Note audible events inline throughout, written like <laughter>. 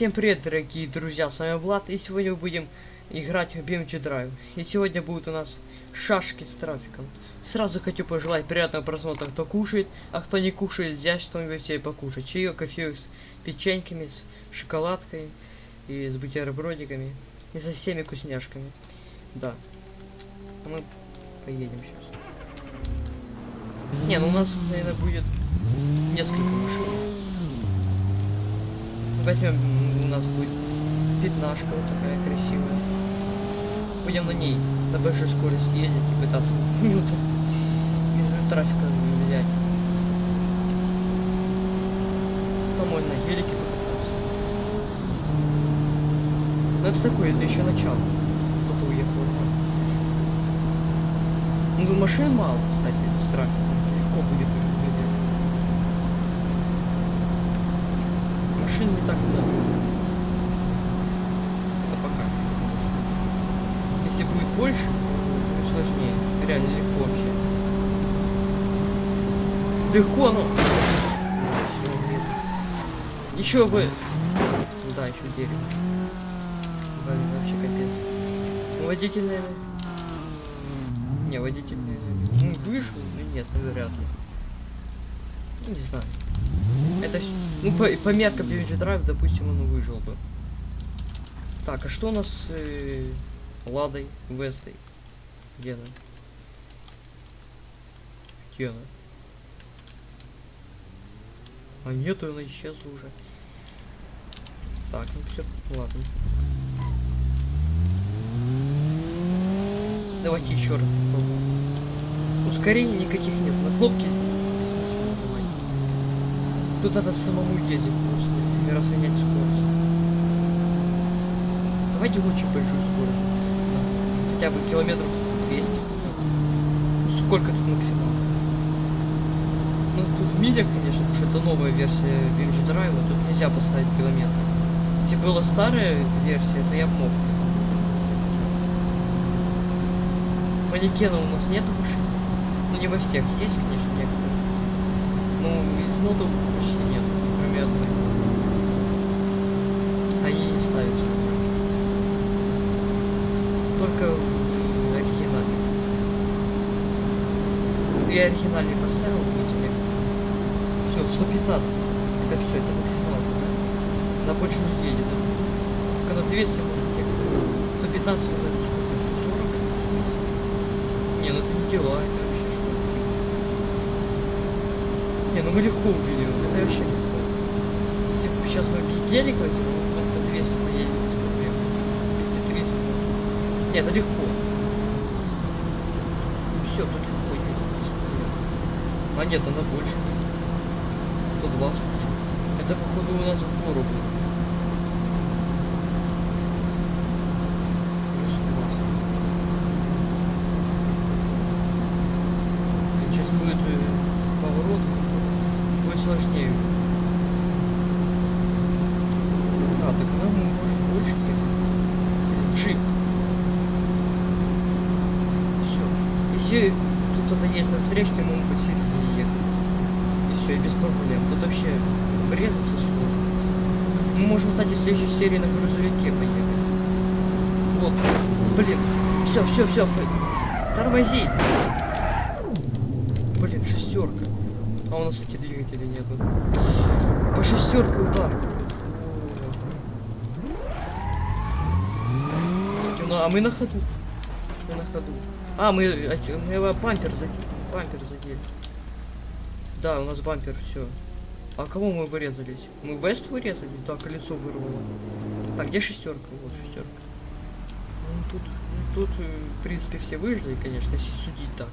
Всем привет, дорогие друзья, с вами Влад, и сегодня мы будем играть в BMG Drive. И сегодня будут у нас шашки с трафиком. Сразу хочу пожелать приятного просмотра, кто кушает, а кто не кушает, взять что-нибудь себе покушать. Чаек, кофе с печеньками, с шоколадкой и с бутербродиками. И со всеми вкусняшками. Да. Мы поедем сейчас. Не, ну у нас, наверное, будет несколько машин. Возьмем, нас будет пятнашка вот такая красивая. Будем на ней на большой скорости ездить и пытаться <laughs> минуты без трафика взять. По-моему, на гелике покататься. Но это такое, это еще начало. Кто-то уехал. Ну, машин мало, кстати, с трафиком. Легко будет выделить. Машин не так много. Это пока. Если будет больше, сложнее. Реально легко вообще. Легко, ну. Еще вы. Да, еще дерево. Блин, вообще капец. Водитель, наверное. Не, водитель, наверное. Ну, вышел, ну нет, ну, вряд ли. Ну, не знаю. Это, ну, по, по меркам BMG Drive, допустим, он выжил бы. Так, а что у нас э, Ладой Вестой? Где она? Где она? А нету, она исчезла уже. Так, ну все, ладно. Давайте еще раз попробуем. Ускорений никаких нет. На кнопки бессмысленно нажимать. Тут надо самому ездить просто и разгонять скорость. Давайте очень большую скорость. Хотя бы километров 200. Ну, сколько тут максимально? Ну, тут в милях, конечно, потому что это новая версия BMG Drive, тут нельзя поставить километр. Если была старая версия, то я мог. Манекена у нас нету машин. Ну не во всех есть, конечно, некоторые. Но из модов почти нет, кроме одной. Они не ставятся. Только в оригинале. Я оригинальный поставил, будете мне. Все, 115. Это все, это максималка, да? На больше не едет. Когда 200 может ехать. 115 это сколько? 140 что ли? Не, ну это не дела, это вообще что? Не, ну мы легко увидим, это вообще легко. Если бы сейчас мы гелик возьмем, мы по 200 поедем без проблем. 230 может. Не, это легко. Все, тут легко ездить без проблем. А нет, она больше. 120 уже. Это походу у нас в гору будет. Уже 120. Сейчас будет э, поворот, будет сложнее. А, так нам может больше ехать. Джип. Все. Если тут кто-то есть на встречке, мы можем посередине ехать. И все, и без проблем. Тут вообще врезаться сложно. Мы можем, кстати, в следующей серии на грузовике поехать. Вот. Блин. Все, все, все. Тормози. Блин, шестерка. А у нас, кстати, двигателей нету. По шестерке удар. Ну, а мы на ходу. Мы на ходу. А, мы, мы его бампер задели. Бампер задели. Да, у нас бампер, все. А кого мы вырезались? Мы Вест вырезали? Да, колесо вырвало. Так, где шестерка? Вот шестерка. Ну тут, ну, тут, э, в принципе, все выжили, конечно, если судить так.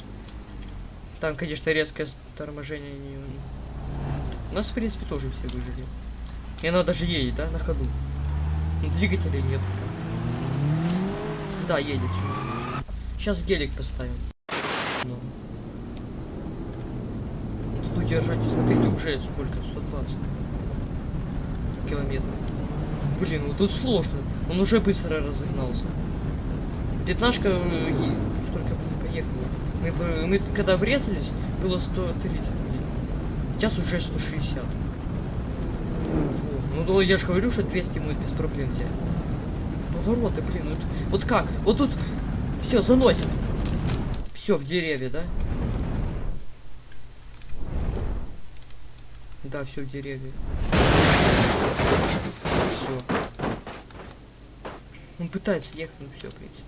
Там, конечно, резкое торможение не... У нас, в принципе, тоже все выжили. И она даже едет, да, на ходу. Ну, двигателей нет. Да, едет. Сейчас гелик поставим. Ну. Тут удержать, смотрите, уже сколько? 120 километров. Блин, ну тут сложно. Он уже быстро разогнался. Пятнашка э, только поехала. Мы, мы когда врезались, было 130 миль. Сейчас уже 160. Во, Ну, ну я же говорю, что 200 мы без проблем взяли. Повороты, блин, вот, вот как? Вот тут все заносит. Все в деревья, да? Да, все в деревья. Все. Он пытается ехать, ну все, принципе.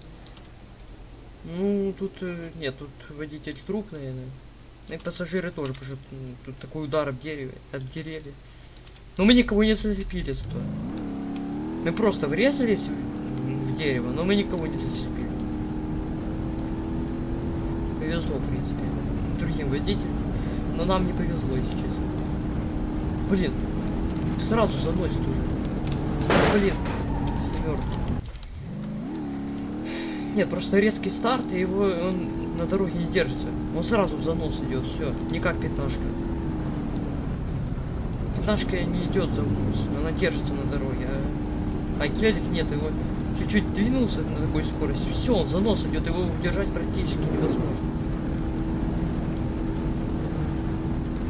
Ну, тут э, нет, тут водитель труп, наверное. Ну и пассажиры тоже, потому что м, тут такой удар об дереве, от деревья. Но мы никого не зацепили зато. Мы просто врезались в, в дерево, но мы никого не зацепили. Повезло, в принципе, другим водителям. Но нам не повезло, честно. Блин, сразу заносит уже. Блин, семерки. Нет, просто резкий старт, и его он на дороге не держится. Он сразу в занос идет, все, не как пятнашка. Пятнашка не идет за занос, она держится на дороге, а, а гелик нет, его чуть-чуть двинулся на такой скорости, все, он занос идет, его удержать практически невозможно.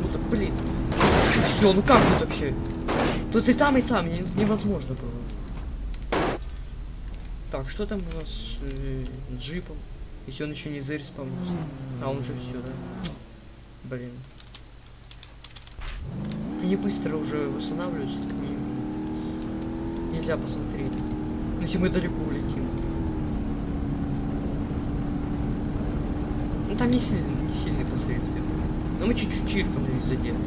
Ну так, блин. Все, ну как тут вообще? Тут и там, и там, не- невозможно было. Так, что там у нас с э, джипом? Если он еще не зареспавнился. А он уже все, да? Блин. Они быстро уже восстанавливаются, так минимум. Нельзя посмотреть. Ну, если мы далеко улетим. Ну там не сильный, не сильные последствия. Но мы чуть-чуть чиркнули и задели.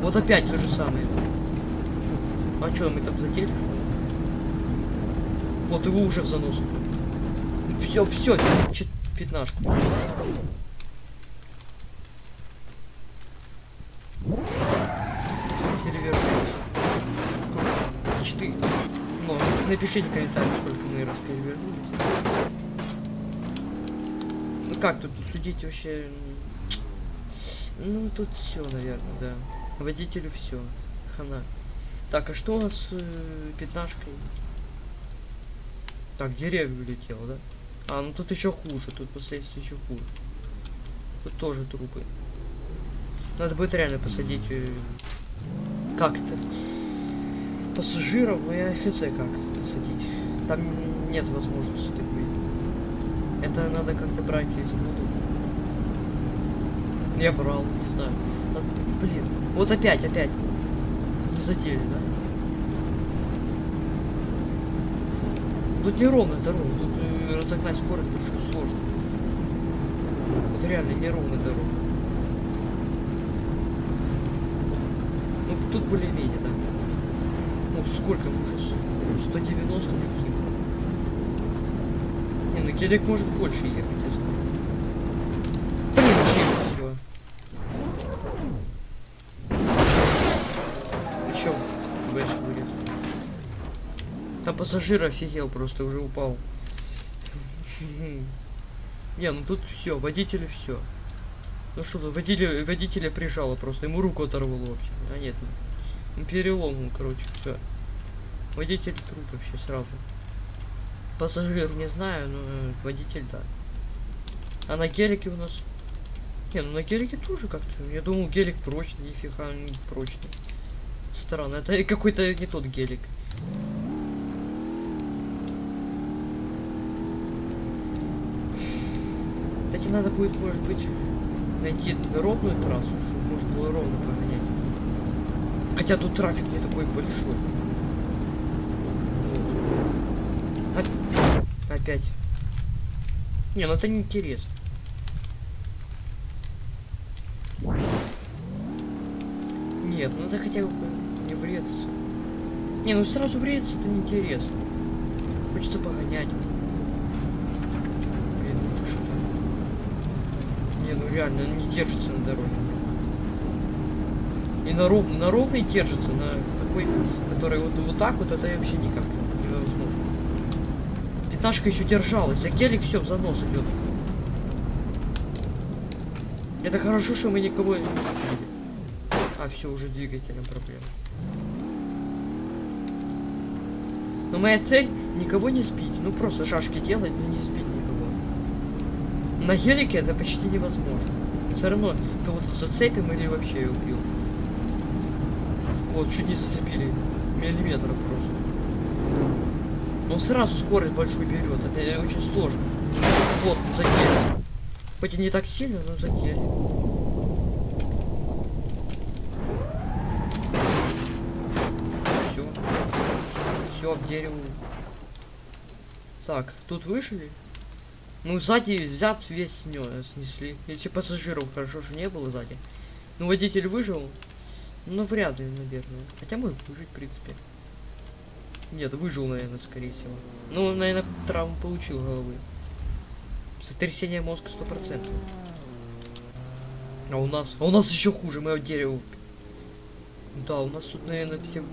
Вот опять то же самое. А что, мы там задели, что ли? Вот его уже в занос. Все, все, пятнашку. Перевернулись. Четыре. Напишите в комментариях, сколько мы раз перевернулись. Ну как тут судить вообще? Ну тут все, наверное, да. Водителю все. Хана. Так, а что у нас с э, пятнашкой? Так, деревья улетел, да? А, ну тут еще хуже, тут последствия еще хуже. Тут тоже трупы. Надо будет реально посадить э, как-то пассажиров, но я хз как посадить. Там нет возможности такой. Это надо как-то брать из воду. Я брал, не знаю. Надо- блин, вот опять, опять. Не задели, да? Тут неровная дорога, тут э, разогнать скорость большую сложно. Вот реально неровная дорога. Ну, тут более-менее, да. Ну, сколько мы уже? с- 190 летим. Не, ну гелик может больше ехать, пассажир офигел, просто уже упал. Не, ну тут все, водителю все. Ну что водителя, водителя прижало просто, ему руку оторвало вообще. А нет, ну, перелом, ну, короче, все. Водитель труп вообще сразу. Пассажир не знаю, но э, водитель да. А на гелике у нас... Не, ну на гелике тоже как-то. Я думал, гелик прочный, нифига не прочный. Странно, это какой-то не тот гелик. Кстати, надо будет, может быть, найти ровную трассу, чтобы можно было ровно погонять. Хотя тут трафик не такой большой. Оп- Опять. Не, ну это неинтересно. Нет, ну это хотя бы не врезаться. Не, ну сразу врезаться это неинтересно. Хочется погонять. Блин, ну ты что? Не, ну реально, не держится на дороге. И на, ров... на ровной держится, на такой, который вот, вот так вот, это вообще никак невозможно. Пятнашка еще держалась, а гелик все в занос идет. Это хорошо, что мы никого не убили. А, все, уже двигателем проблема. Но моя цель никого не сбить. Ну просто шашки делать, но не сбить. На гелике это почти невозможно. Все равно кого-то зацепим или вообще убьем. Вот, чуть не зацепили миллиметров просто. Он сразу скорость большую берет. Это очень сложно. Вот, задели. Хоть и не так сильно, но задели. Все. Все об дерево. Так, тут вышли. Ну, сзади взят весь снесли. Если пассажиров хорошо, что не было сзади. Ну, водитель выжил. Ну, вряд ли, наверное. Хотя может выжить, в принципе. Нет, выжил, наверное, скорее всего. Ну, наверное, травму получил головы. Сотрясение мозга сто процентов. А у нас, а у нас еще хуже, мы от дерева. Да, у нас тут, наверное, все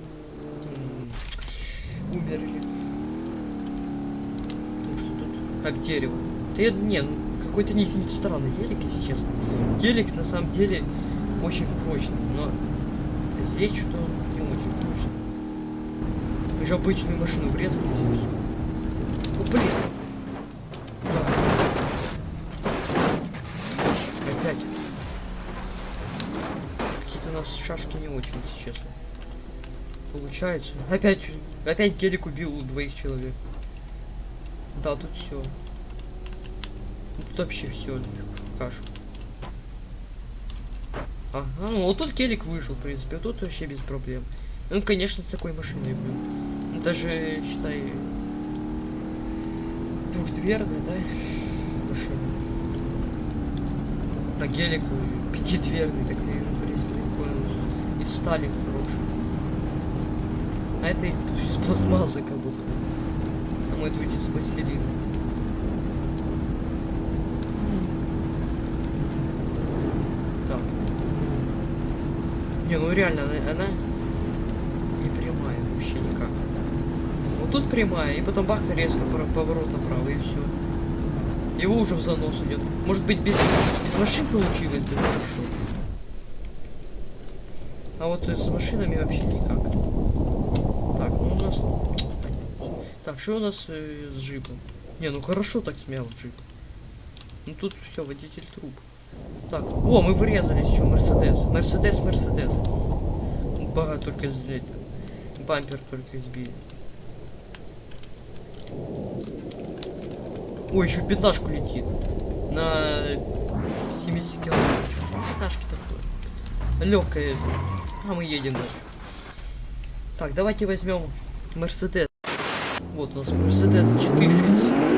умерли. Потому что тут об дерево. Да я, не, ну, какой-то не, не странный елик, если честно. Елик на самом деле очень прочный, но здесь что не очень прочный. Же обычную машину врезались и все. Ну блин. Опять. Какие-то у нас шашки не очень, если честно. Получается. Опять, опять гелик убил двоих человек. Да, тут все. Тут вообще все кашу. Ага, ну вот тут гелик вышел, в принципе, а тут вообще без проблем. Ну, конечно, с такой машиной был. Даже, считай, двухдверная, да, машина. На гелику пятидверный, так ты, в принципе, такой из стали хороший. А это из пластмассы как будто. А мой тут из пластилина. Так. Не, ну реально, она, она не прямая вообще никак. Вот тут прямая, и потом бах, резко поворот направо, и все. Его уже в занос идет. Может быть, без, без машин получилось бы хорошо. А вот с машинами вообще никак. Так, ну у нас... Так, что у нас э, с джипом? Не, ну хорошо так смял джип. Ну тут все, водитель труп. Так, о, мы врезались, что, Мерседес. Мерседес, Мерседес. Бага только сбили. Бампер только избили. Ой, еще пятнашку летит. На 70 километров. Пятнашки такое. Легкая. А мы едем дальше. Так, давайте возьмем Мерседес. Вот у нас Мерседес 460.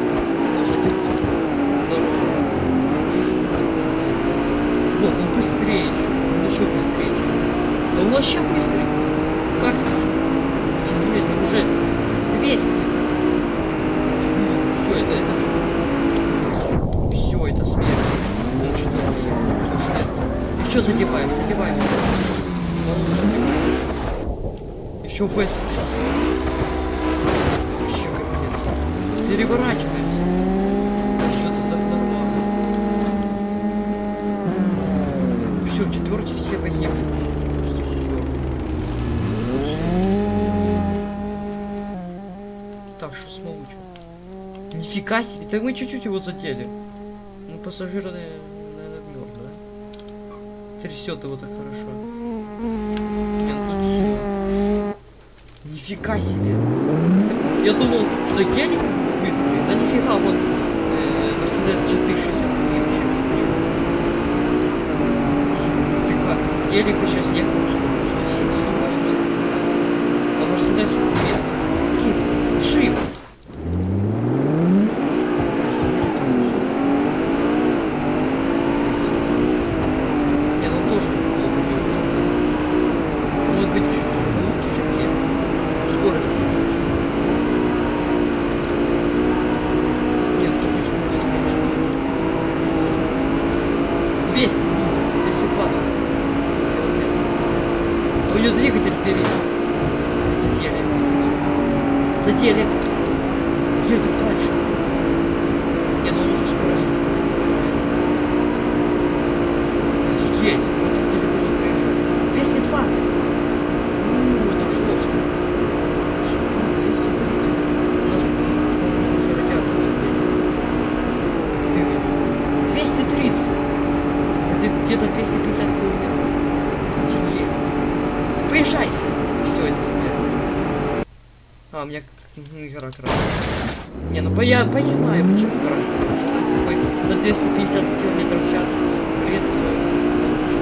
Вот, он быстрее еще. Он еще быстрее. Да вообще быстрый. Как? Он уже 200. Все, это, это... Все, это смерть. Ну что задеваем? Задеваем. Он задеваем. Еще в Вест. Еще капец. Нормально. Все, четверки все погибли. Что с Малучем? Нифига себе, так мы чуть-чуть его задели. Ну, пассажир, наверное, мертв, да? Трясет его так хорошо. Не, ну тут... Нифига себе. Я думал, что гелик быстрый. Да нифига, вот э, Мерседес 460 вообще быстрее. Нифига. Гелик сейчас ехал 170 А Мерседес 200. Шип. Не, ну тоже неплохо делает. Может быть, чуть лучше, чем я. Скорость лучше еще. Нет, такой скорости меньше. 200, 220 километров. Но у нее двигатель впереди. Задели. Задели. Едем дальше. Не, ну он уже скорость. Офигеть. Он тут недалеко проезжает. 220. Ну, это жестко. Сколько? 230. У нас, по-моему, уже радиатор задели. Ты- 230. Это где-то 250 километров. Офигеть. Поезжай. Все, это смерть. А, у меня м, игра красная. Не, ну по- я понимаю, почему На 250 километров в час. Тоже.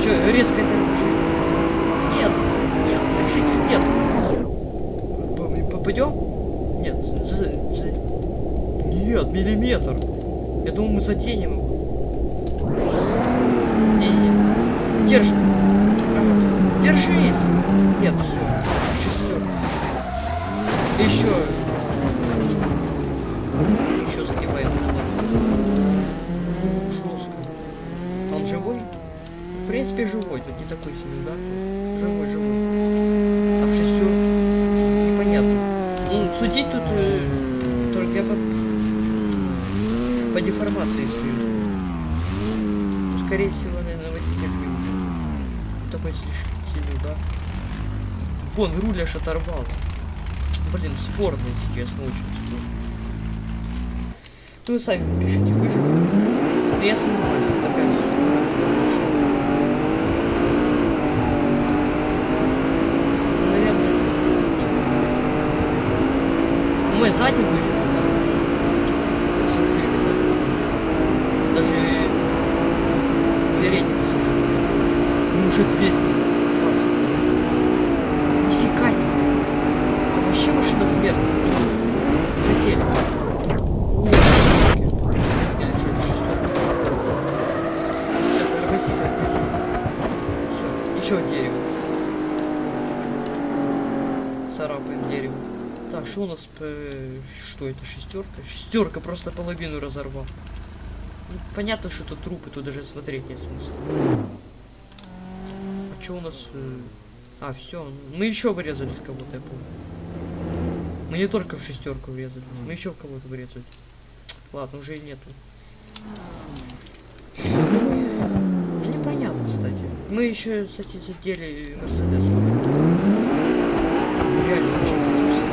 Все, резко торможи. Нет, нет, держите, нет. Попадем? Нет, Нет, миллиметр. Я думал, мы заденем его. Не-не-не. Держи. Держись. Нет, все. Шестерка. Еще. Еще загибаем. Жестко. Он живой? В принципе, живой. Тут не такой сильный удар. Живой, живой. А в шестерку? Непонятно. Ну, судить тут э, только по, по деформации. Ну, скорее всего, наверное, водитель убил. Такой слишком сильный удар. Вон, руль аж оторвал. Блин, спорно, если честно, очень спорно. Ну, сами напишите. Я сомневаюсь, такая Наверное, ну, мы сзади выжили, да. Смотри, да. Даже передний пассажир. Ну, уже 200. Нифига себе. А вообще машина смерти. Хотели. О, Или что, это шестерка? Все, тормози, тормози. Все, еще дерево. Царапаем дерево. Так, что у нас? Что это? Шестерка? Шестерка просто половину разорвал. Ну, понятно, что это трупы, тут даже смотреть нет смысла. А что у нас? э, А, все. Мы еще вырезали кого-то, я помню. Мы не только в шестерку врезали, мы еще в кого-то врезали. Ладно, уже и нету. Ну, Непонятно, кстати. Мы еще, кстати, задели Мерседес. Реально очень интересно.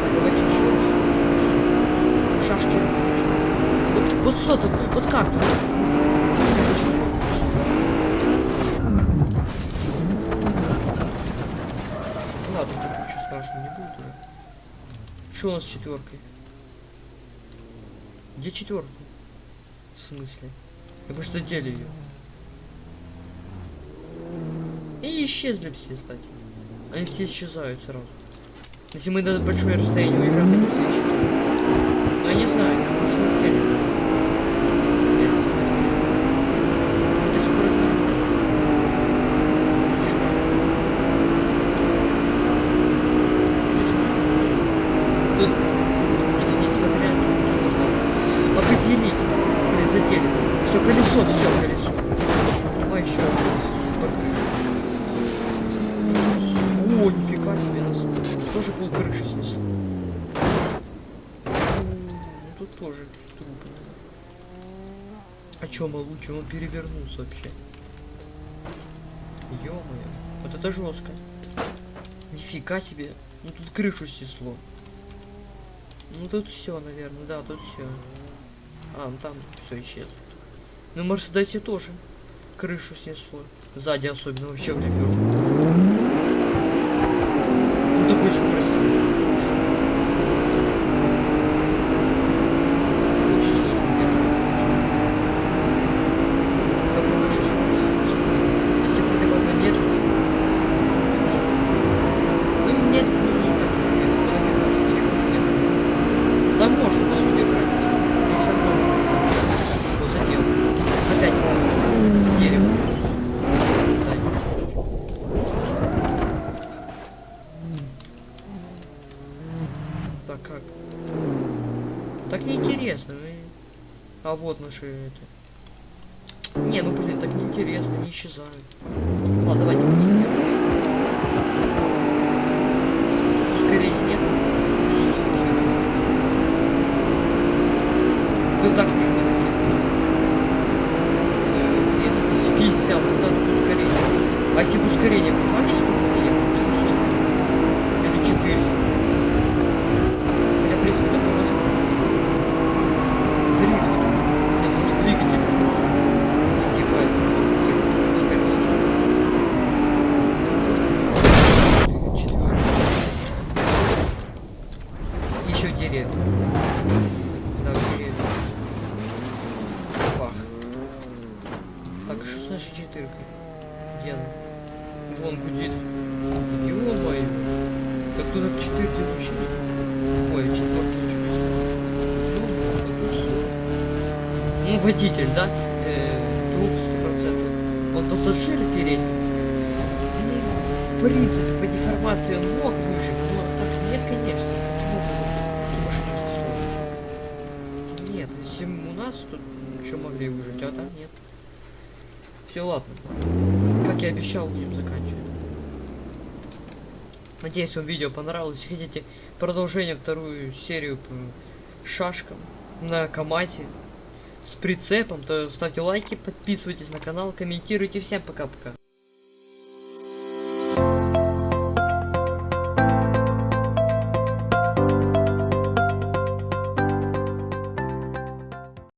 Так, давайте еще раз. Шашки. Вот, вот что тут? Вот как тут? Ладно, тут ничего страшного не будет. уже. Что у нас с четверкой? Где четверка? В смысле? Мы что дели ее? И исчезли все, кстати. Они все исчезают сразу. Если мы на большое расстояние уезжаем, исчезают. Но я не знаю, я не смотрели. Я не знаю. Это скоро Тут, если несмотря на то, определить, блин, задели. Все, колесо, все, колесо. А еще раз. О, нифига себе нас. Тоже пол крыши снесло. Ну, тут тоже трупы. А Малучи, он перевернулся вообще. ё вот это жестко. Нифига себе. Ну тут крышу снесло. Ну тут все, наверное, да, тут все. А, ну там все исчезло. Ну Мерседесе тоже крышу снесло. Сзади особенно вообще в лепешку. Ну такой очень красивый. Очень сложно держать. Попробуй еще скорость. Если бы ты был медленный. Ну, медленный не так. Да можно было убегать. Но все равно. Вот задел. Опять дерево. Так как? Так неинтересно. мы- А вот наши это. Не, ну блин, так неинтересно, не исчезают. Ладно, давайте посмотрим. Ускорения нет. Ну так уж не Э, Если 50, то надо ускорение. А если ускорение передний. Ну, в принципе, по деформации он мог выжить, но так нет, конечно. Почему? Нет, если у нас тут что могли выжить, а там нет. Все, ладно. Как я обещал, будем заканчивать. Надеюсь, вам видео понравилось. Хотите продолжение вторую серию по шашкам на Камате с прицепом, то ставьте лайки, подписывайтесь на канал, комментируйте. Всем пока-пока.